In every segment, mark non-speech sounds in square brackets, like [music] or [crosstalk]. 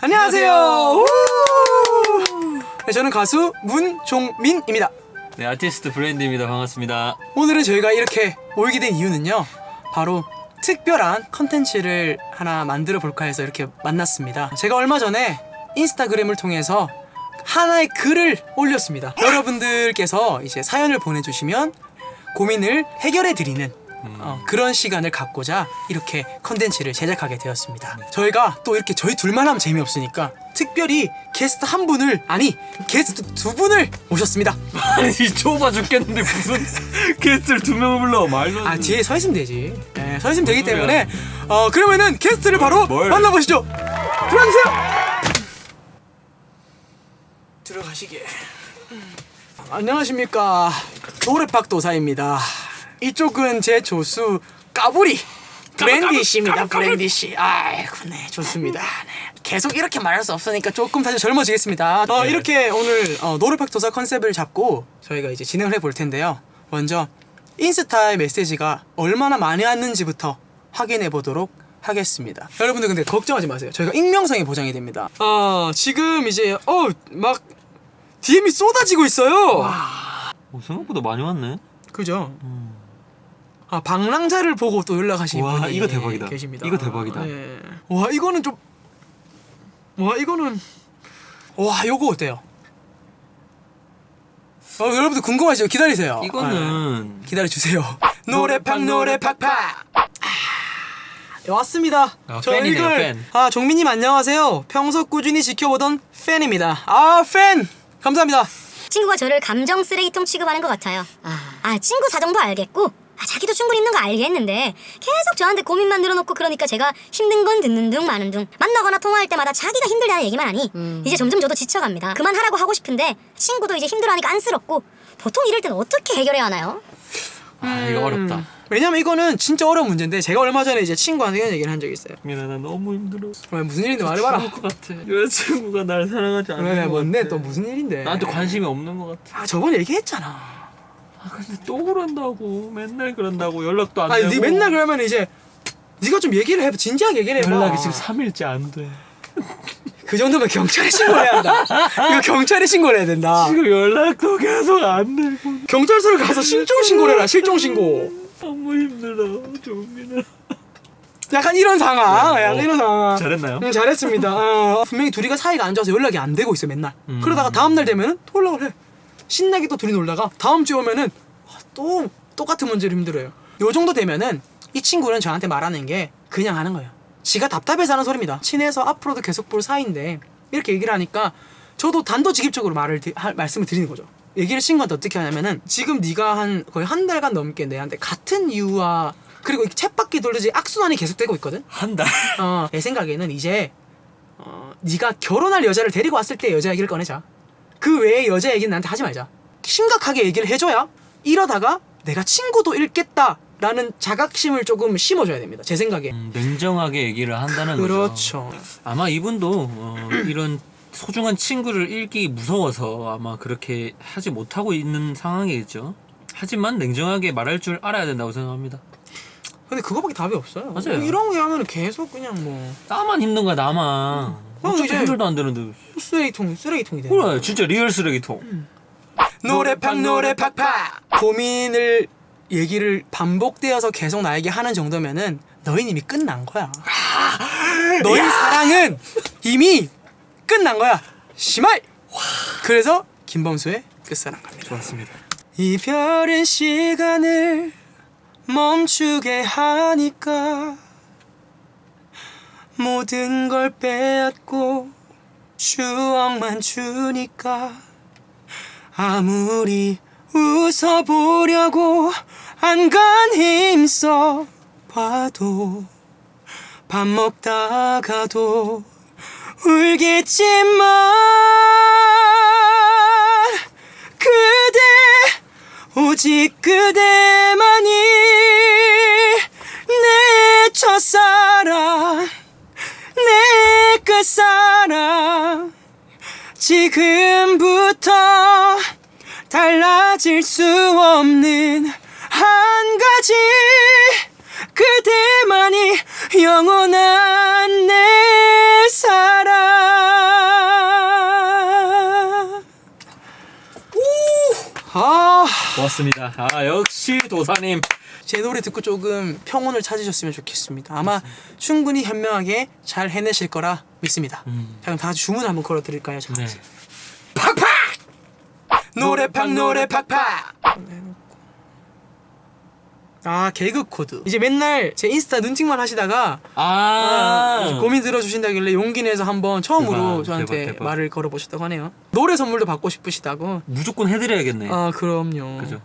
안녕하세요. 우! 네, 저는 가수 문종민입니다. 네, 아티스트 브랜드입니다. 반갑습니다. 오늘은 저희가 이렇게 모이게 된 이유는요. 바로 특별한 컨텐츠를 하나 만들어 볼까 해서 이렇게 만났습니다. 제가 얼마 전에 인스타그램을 통해서 하나의 글을 올렸습니다. 여러분들께서 이제 사연을 보내주시면 고민을 해결해 드리는 어, 그런 시간을 갖고자 이렇게 컨텐츠를 제작하게 되었습니다. 저희가 또 이렇게 저희 둘만 하면 재미없으니까 특별히 게스트 한 분을 아니 게스트 두 분을 모셨습니다. [laughs] 아니, 좁아 죽겠는데 무슨 [laughs] 게스트를 두 명을 불러. 말도 안 아. 뒤에 서 있으면 되지. 네, 서 있으면 되기. 때문에 어 그러면은 게스트를 바로 뭘? 만나보시죠. 들어가세요. 들어가시게. 음. 안녕하십니까 노래팍 도사입니다. 이쪽은 제 조수 까불이 브랜디 씨입니다. 브랜디 씨. 아이고 네 좋습니다. 네. 계속 이렇게 말할 수 없으니까 조금 사실 젊어지겠습니다. 어, 네. 이렇게 오늘 어, 노래팍 도사 컨셉을 잡고 저희가 이제 진행을 해볼 텐데요. 먼저 인스타의 메시지가 얼마나 많이 왔는지부터 확인해 보도록 하겠습니다. 여러분들 근데 걱정하지 마세요. 저희가 익명성이 보장이 됩니다. 아 지금 이제 어 막 DM이 쏟아지고 있어요. 어, 생각보다 많이 왔네. 그죠? 아 방랑자를 보고 또 연락하신 와, 분이 이거 대박이다. 계십니다. 이거 대박이다. 네. 와 이거는 좀. 와 이거는. 와 요거 어때요? 어 여러분들 궁금하시죠? 기다리세요. 이거는 기다려 주세요. 노래팍 노래팍팍. 아, 왔습니다. 아, 저 팬이네요, 이걸- 팬. 아 종민님 안녕하세요. 평소 꾸준히 지켜보던 팬입니다. 아 팬. 감사합니다. 친구가 저를 감정 쓰레기통 취급하는 것 같아요. 아, 친구 사정도 알겠고, 아, 자기도 충분히 있는 거 알겠는데 계속 저한테 고민만 늘어놓고 그러니까 제가 힘든 건 듣는 둥 마는 둥 만나거나 통화할 때마다 자기가 힘들다는 얘기만 하니 이제 점점 저도 지쳐갑니다. 그만하라고 하고 싶은데 친구도 이제 힘들어하니까 안쓰럽고 보통 이럴 때는 어떻게 해결해야 하나요? 아, 이거 어렵다. 음, 왜냐면 이거는 진짜 어려운 문제인데 제가 얼마 전에 이제 친구한테 이런 얘기를 한 적이 있어요. 미나 나 너무 힘들어. 왜 무슨 일인데 말해봐라. 죽을 것 같아. 여자친구가 날 사랑하지 않는 왜 것 뭔데 같아. 또 무슨 일인데? 나한테 관심이 없는 것 같아. 아 저번에 얘기했잖아. 아 근데 또 그런다고 맨날 그런다고 연락도 안 아니 되고. 네 맨날 그러면 이제 네가 좀 얘기를 해 진지하게 얘기를 해봐. 연락이 지금 3일째 안 돼. 그 정도면 경찰에 신고해야 한다. 이거 경찰에 신고를 해야 된다. 지금 연락도 계속 안 되고 경찰서를 가서 실종 신고를 해라. 실종 신고. 너무 힘들어 조민아. 약간 이런 상황. 네, 약간 어. 이런 상황. 잘했나요? 응, 잘했습니다. 어, 분명히 둘이가 사이가 안 좋아서 연락이 안 되고 있어 맨날. 음. 그러다가 다음 날 되면은 또 연락을 해. 신나게 또 둘이 놀다가 다음 주에 오면은 아, 또 똑같은 문제로 힘들어요. 요 정도 되면은 이 친구는 저한테 말하는 게 그냥 하는 거예요. 지가 답답해서 하는 소리입니다. 친해서 앞으로도 계속 볼 사이인데 이렇게 얘기를 하니까 저도 단도직입적으로 말을 드- 할- 말씀을 드리는 거죠. 얘기를 친구한테 어떻게 하냐면은 지금 네가 한 거의 한 달간 넘게 내한테 같은 이유와 그리고 이 챗바퀴 돌리지 악순환이 계속되고 있거든. 한 달. 어, 내 생각에는 이제 어, 네가 결혼할 여자를 데리고 왔을 때 여자 얘기를 꺼내자. 그 외의 여자 얘기는 나한테 하지 말자. 심각하게 얘기를 해줘야 이러다가 내가 친구도 잃겠다 라는 자각심을 조금 심어줘야 됩니다. 제 생각에. 음, 냉정하게 얘기를 한다는 거죠. 그렇죠. 아마 이분도 어, 이런 소중한 친구를 잃기 무서워서 아마 그렇게 하지 못하고 있는 상황이겠죠. 하지만 냉정하게 말할 줄 알아야 된다고 생각합니다. 근데 그거밖에 답이 없어요. 맞아요. 이런 거 하면 계속 그냥 뭐 나만 힘든 거야 나만. 형, 이제- 해결도 안 되는데. 쓰레기통 쓰레기통이 돼. 그래 진짜 real 쓰레기통. 음. 노래팍 노래팍팍 고민을 얘기를 반복되어서 계속 나에게 하는 정도면은 너희는 이미 끝난 거야. 너희 사랑은 이미 끝난 거야. 시말. 그래서 김범수의 끝사랑 갑니다. 좋았습니다. 이별은 시간을 멈추게 하니까 모든 걸 빼앗고 추억만 주니까 아무리 웃어보려고 안간 힘써 봐도 밥 먹다가도 울겠지만 그대 오직 그대만이 내 첫사랑 내 끝사랑 지금부터 달라질 수 없는 한 가지 그대만이 영원한 내 사랑 고맙습니다. 아 역시 도사님. 제 노래 듣고 조금 평온을 찾으셨으면 좋겠습니다. 아마 충분히 현명하게 잘 해내실 거라 믿습니다. 음. 자 그럼 다 같이 주문 한번 걸어드릴까요? 자, 네. 팍팍! 노래팍 노래팍팍! 아 개그 코드 이제 맨날 제 인스타 눈팅만 하시다가 아, 고민 들어주신다길래 용기 내서 한번 처음으로 대박, 저한테 대박, 대박. 말을 걸어보셨다고 하네요 노래 선물도 받고 싶으시다고 무조건 해드려야겠네. 아 그럼요 그죠.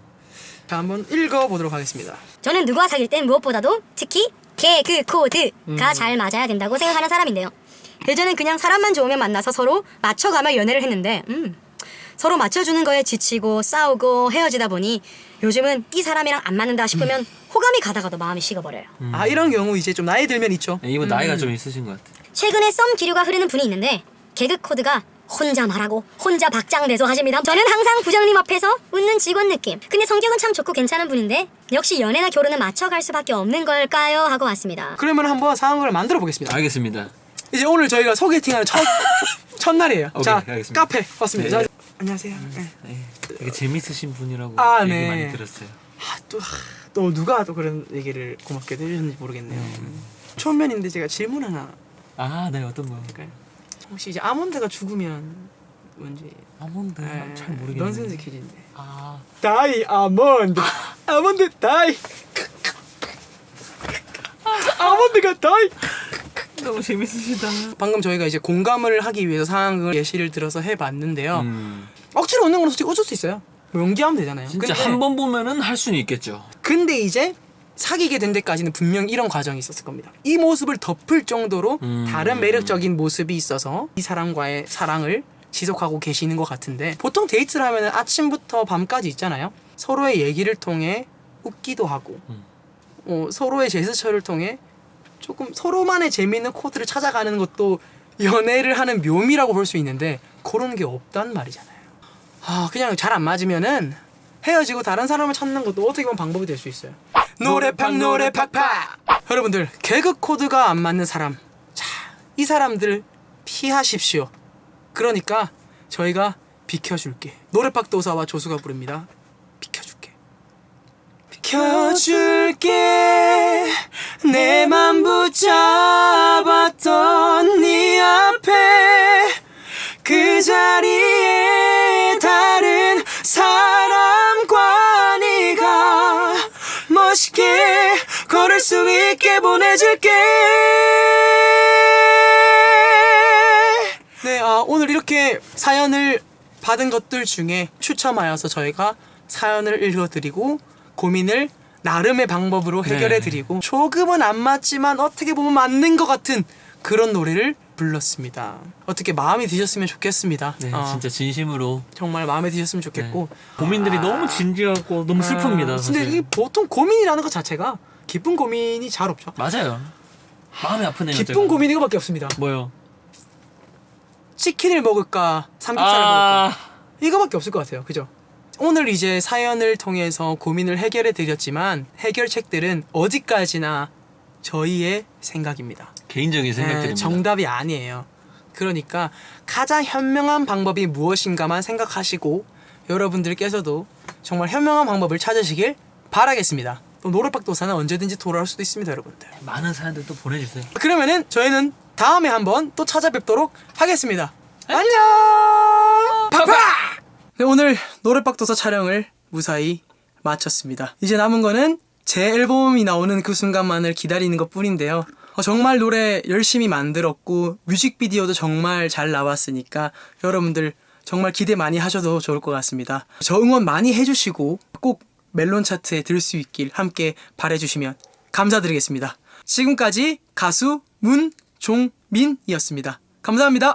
자 한번 읽어보도록 하겠습니다 저는 누구와 사귈 땐 무엇보다도 특히 개그 코드가 잘 맞아야 된다고 생각하는 사람인데요. 예전엔 그냥 사람만 좋으면 만나서 서로 맞춰가며 연애를 했는데 음, 서로 맞춰주는 거에 지치고 싸우고 헤어지다 보니 요즘은 이 사람이랑 안 맞는다 싶으면 호감이 가다가도 마음이 식어버려요. 아 이런 경우 이제 좀 나이 들면 있죠 네, 이분 나이가 좀 있으신 것 같아. 최근에 썸 기류가 흐르는 분이 있는데 개그 코드가 혼자 말하고 혼자 박장대소 하십니다. 저는 항상 부장님 앞에서 웃는 직원 느낌. 근데 성격은 참 좋고 괜찮은 분인데 역시 연애나 결혼은 맞춰갈 수밖에 없는 걸까요? 하고 왔습니다. 그러면 한번 상황을 만들어 보겠습니다 알겠습니다. 이제 오늘 저희가 소개팅하는 첫 [laughs] 첫날이에요 오케이, 자 알겠습니다. 카페 왔습니다 네. 자, 안녕하세요. 네. 네, 되게 재밌으신 분이라고 아, 얘기 네. 많이 들었어요. 아, 또, 아, 또 누가 또 그런 얘기를 고맙게 해주셨는지 모르겠네요. 초면인데 제가 질문 하나. 아, 네. 어떤 거? 할까요? 혹시 이제 아몬드가 죽으면 뭔지. 아몬드? 네, 잘 모르겠는데. 넌센스 퀴즈인데. 아, 다이 아몬드. 아 몬드 다이. 아몬드가 die. 너무 재밌으시다. 방금 저희가 이제 공감을 하기 위해서 상황을 예시를 들어서 해봤는데요. 음, 억지로 웃는 건 솔직히 어쩔 수 있어요 뭐 연기하면 되잖아요 진짜 한 번 보면은 할 수는 있겠죠. 근데 이제 사귀게 된 데까지는 분명 이런 과정이 있었을 겁니다 이 모습을 덮을 정도로 음. 다른 매력적인 모습이 있어서 이 사람과의 사랑을 지속하고 계시는 것 같은데 보통 데이트를 하면 아침부터 밤까지 있잖아요 서로의 얘기를 통해 웃기도 하고 음. 어, 서로의 제스처를 통해 조금 서로만의 재미있는 코드를 찾아가는 것도 연애를 하는 묘미라고 볼 수 있는데 그런 게 없단 말이잖아요. 아 그냥 잘 안 맞으면은 헤어지고 다른 사람을 찾는 것도 어떻게 보면 방법이 될 수 있어요. 노래팍 노래팍팍 여러분들 개그 코드가 안 맞는 사람 자 이 사람들 피하십시오. 그러니까 저희가 비켜줄게. 노래팍 도사와 조수가 부릅니다. 비켜줄게. 비켜줄게 내맘 붙잡았던 수 있게 보내줄게 네, 아, 오늘 이렇게 사연을 받은 것들 중에 추첨하여서 저희가 사연을 읽어드리고 고민을 나름의 방법으로 해결해드리고 조금은 안 맞지만 어떻게 보면 맞는 것 같은 그런 노래를 불렀습니다. 어떻게 마음이 드셨으면 좋겠습니다. 네, 어, 진짜 진심으로 정말 마음에 드셨으면 좋겠고 네. 고민들이 너무 진지하고 너무 슬픕니다. 아. 근데 이 보통 고민이라는 것 자체가 기쁜 고민이 잘 없죠. 맞아요. 마음이 아프네요. 기쁜 제가. 고민 이거밖에 없습니다. 뭐요? 치킨을 먹을까 삼겹살을 먹을까 아, 이거밖에 없을 것 같아요. 그죠? 오늘 이제 사연을 통해서 고민을 해결해 드렸지만 해결책들은 어디까지나 저희의 생각입니다. 개인적인 생각들입니다. 네, 정답이 아니에요. 그러니까 가장 현명한 방법이 무엇인가만 생각하시고 여러분들께서도 정말 현명한 방법을 찾으시길 바라겠습니다. 또 노래박 도사는 언제든지 돌아올 수도 있습니다, 여러분들. 많은 사연들 또 보내주세요. 그러면은 저희는 다음에 한번 또 찾아뵙도록 하겠습니다. 안녕! 파파! 네, 오늘 노래박 도사 촬영을 무사히 마쳤습니다. 이제 남은 거는 제 앨범이 나오는 그 순간만을 기다리는 것 뿐인데요. 어, 정말 노래 열심히 만들었고 뮤직비디오도 정말 잘 나왔으니까 여러분들 정말 기대 많이 하셔도 좋을 것 같습니다. 저 응원 많이 해주시고 꼭 멜론 차트에 들 수 있길 함께 바래주시면 감사드리겠습니다. 지금까지 가수 문종민이었습니다. 감사합니다.